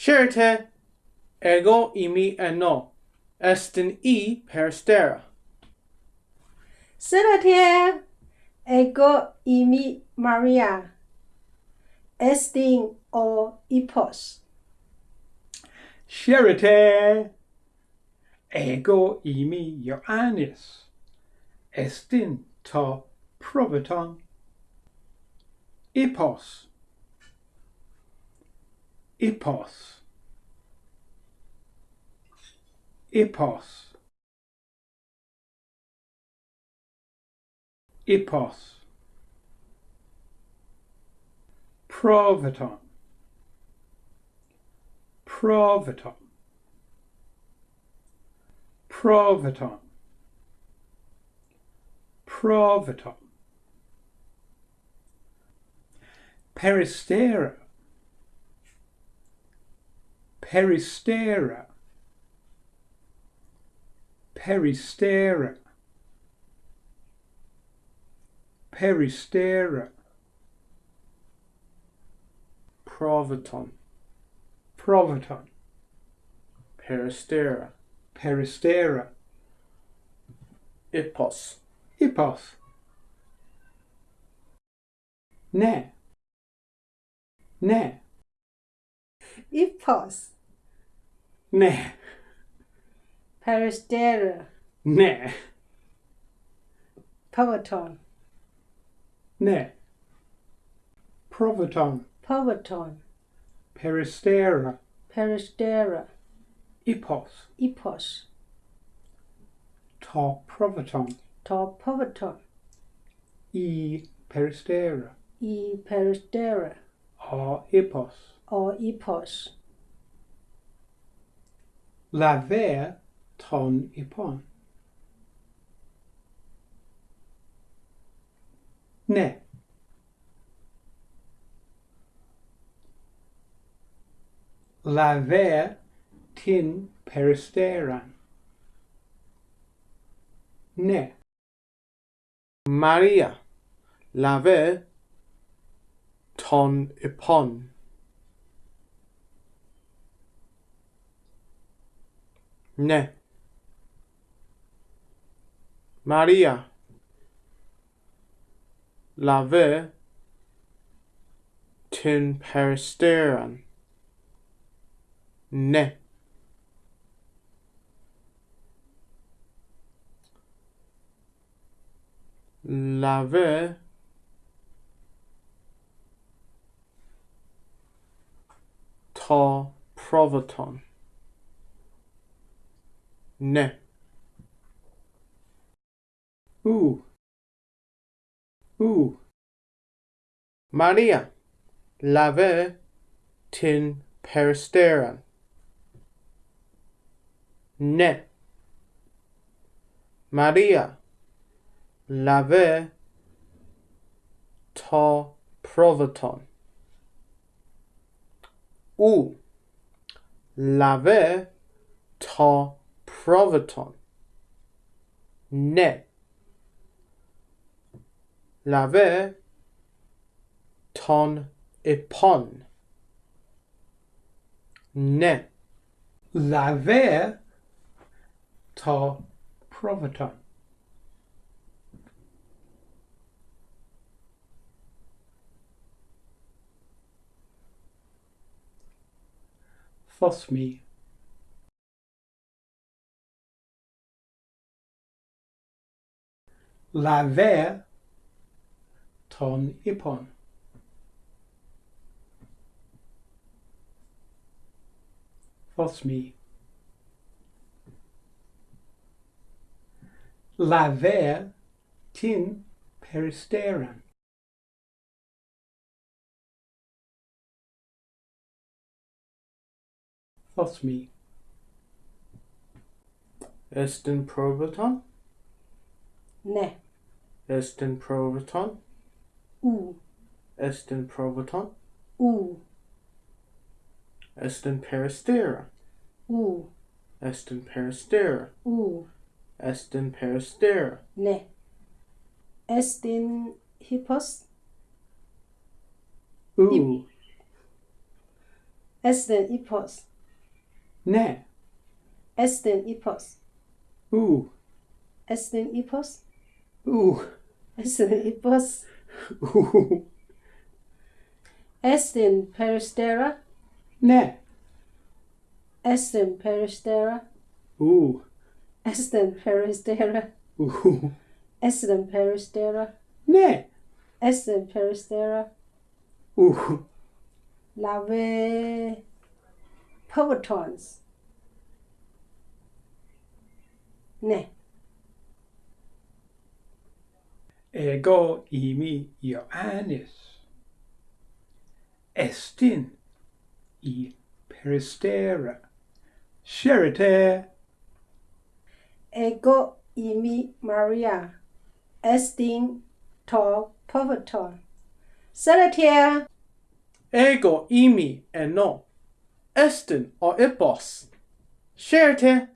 Scerite ego imi eno estin e peristera. Serate ego imi Maria estin o ipos. Scerite ego imi Ioannis estin to provaton ipos ipos ipos ipos provaton provaton provaton provaton peristera. Peristera peristera peristera Provaton. provaton Peristera. peristera Ipos. ipos ne ne Ipos. ne Peristera. ne Povaton. ne provaton Povaton. peristera Peristera. ipos Ipos. Ta provaton Ta povaton. e peristera E peristera. o ipos O ipos. laver ton ipon. Ne. Laver tin peristeran. Ne. Maria. Laver ton ipon. Ne. Maria. Lave tin peristeran. Ne. Lave ta provaton. Ne. U u Maria. Lave tin peristeran. Ne. Maria. Lave ta provaton. U. Lave ta provaton. Ne. Lave ton ipon. Ne. laver to provaton Fosmi laver ton ipon Fosmi laver tin peristeran Fosmi Estin provaton. Ne. Estin provaton. U. Estin provaton. U. Estin peristera. U. Estin peristera. U. Estin peristera. Ne. Estin hippos. u Esten ipos. Ne. Esten ipos. U. Esten ipos. U. Esten ipos. U. Esten peristera. Ne. Esten peristera. U. Esten peristera. U. Esten peristera. Ne. Esten peristera. Ooh. Lave povertons. Ne. Ego imi Ioannis. Estin i peristera. Sherite. Ego imi Maria. Estin to poverton. Seletier. Ego imi eno. Estin o ipos. Sherte.